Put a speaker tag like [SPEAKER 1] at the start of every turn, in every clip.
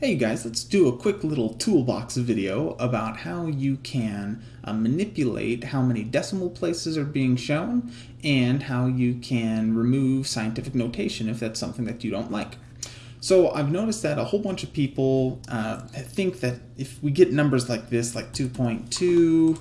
[SPEAKER 1] Hey you guys, let's do a quick little toolbox video about how you can uh, manipulate how many decimal places are being shown and how you can remove scientific notation if that's something that you don't like. So I've noticed that a whole bunch of people uh, think that if we get numbers like this, like 2.2,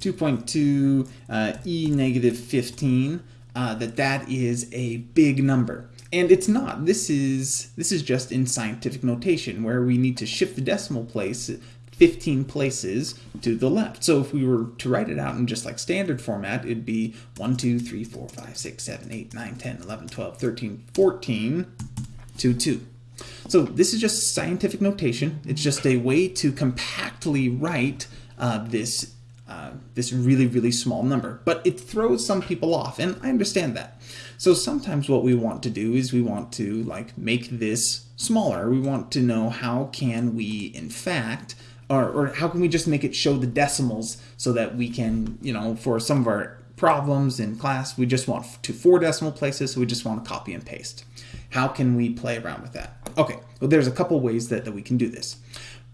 [SPEAKER 1] 2.2, uh, e negative 15, uh, that that is a big number. And it's not. This is this is just in scientific notation where we need to shift the decimal place 15 places to the left. So if we were to write it out in just like standard format, it'd be 1, 2, 3, 4, 5, 6, 7, 8, 9, 10, 11, 12, 13, 14, 2, 2. So this is just scientific notation. It's just a way to compactly write uh, this uh, this really, really small number. But it throws some people off, and I understand that. So sometimes what we want to do is we want to like make this smaller. We want to know how can we, in fact, or, or how can we just make it show the decimals so that we can, you know, for some of our problems in class, we just want to four decimal places, so we just want to copy and paste. How can we play around with that? Okay, well, there's a couple ways that, that we can do this.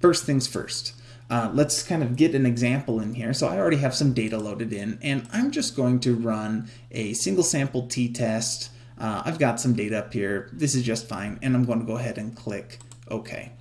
[SPEAKER 1] First things first. Uh, let's kind of get an example in here. So I already have some data loaded in, and I'm just going to run a single sample t-test. Uh, I've got some data up here. This is just fine, and I'm going to go ahead and click OK.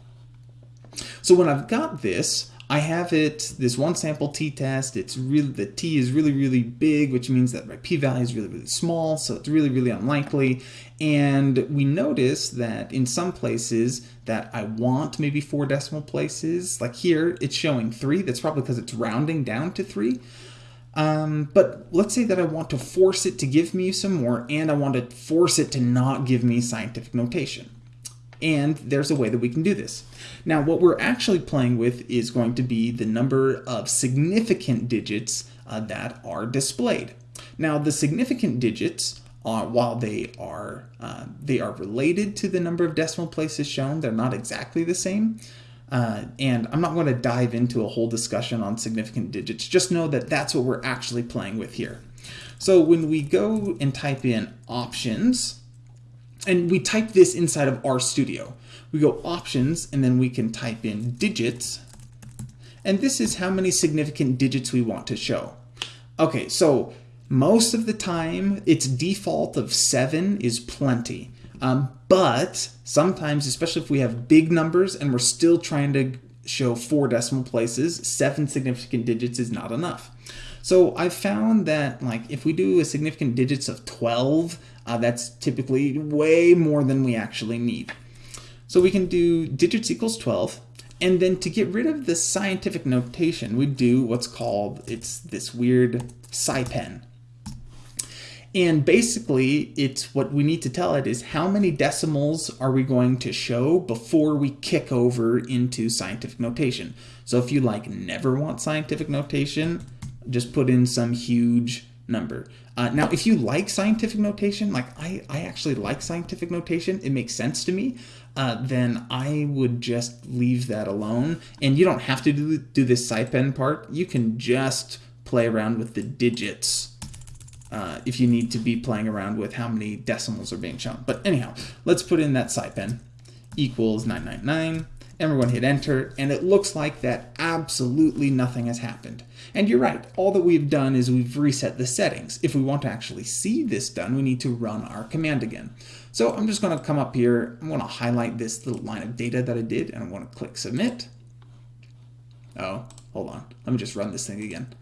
[SPEAKER 1] So when I've got this, I have it, this one sample t-test, it's really, the t is really, really big, which means that my p-value is really, really small, so it's really, really unlikely. And we notice that in some places that I want maybe four decimal places, like here, it's showing three. That's probably because it's rounding down to three. Um, but let's say that I want to force it to give me some more, and I want to force it to not give me scientific notation and there's a way that we can do this. Now, what we're actually playing with is going to be the number of significant digits uh, that are displayed. Now, the significant digits, are, while they are uh, they are related to the number of decimal places shown, they're not exactly the same. Uh, and I'm not going to dive into a whole discussion on significant digits. Just know that that's what we're actually playing with here. So when we go and type in options, and we type this inside of RStudio. We go options and then we can type in digits. And this is how many significant digits we want to show. Okay, so most of the time its default of seven is plenty. Um, but sometimes, especially if we have big numbers and we're still trying to show four decimal places, seven significant digits is not enough. So I found that like if we do a significant digits of 12, uh, that's typically way more than we actually need. So we can do digits equals 12, and then to get rid of the scientific notation, we do what's called, it's this weird SciPen. And basically, it's what we need to tell it is how many decimals are we going to show before we kick over into scientific notation. So if you like never want scientific notation, just put in some huge number. Uh, now, if you like scientific notation, like I, I actually like scientific notation, it makes sense to me, uh, then I would just leave that alone. And you don't have to do, do this SciPen part. You can just play around with the digits uh, if you need to be playing around with how many decimals are being shown. But anyhow, let's put in that SciPen equals 999 and we're going to hit enter, and it looks like that absolutely nothing has happened. And you're right, all that we've done is we've reset the settings. If we want to actually see this done, we need to run our command again. So I'm just going to come up here, I'm going to highlight this little line of data that I did, and I'm going to click submit. Oh, hold on, let me just run this thing again.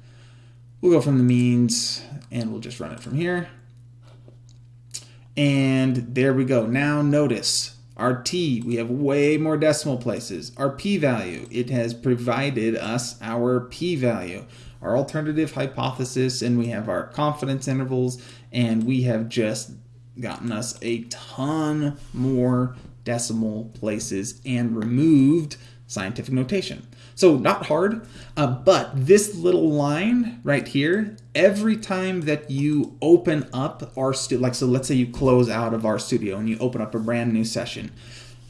[SPEAKER 1] We'll go from the means, and we'll just run it from here. And there we go. Now notice our t, we have way more decimal places. Our p-value, it has provided us our p-value. Our alternative hypothesis, and we have our confidence intervals, and we have just gotten us a ton more decimal places and removed scientific notation. So not hard, uh, but this little line right here, every time that you open up RStudio, like so let's say you close out of RStudio and you open up a brand new session,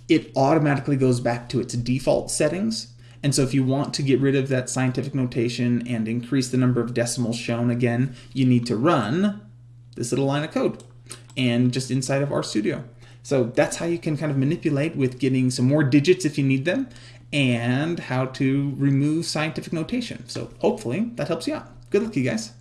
[SPEAKER 1] it automatically goes back to its default settings. And so if you want to get rid of that scientific notation and increase the number of decimals shown again, you need to run this little line of code and just inside of RStudio. So that's how you can kind of manipulate with getting some more digits if you need them and how to remove scientific notation. So hopefully that helps you out. Good luck, you guys.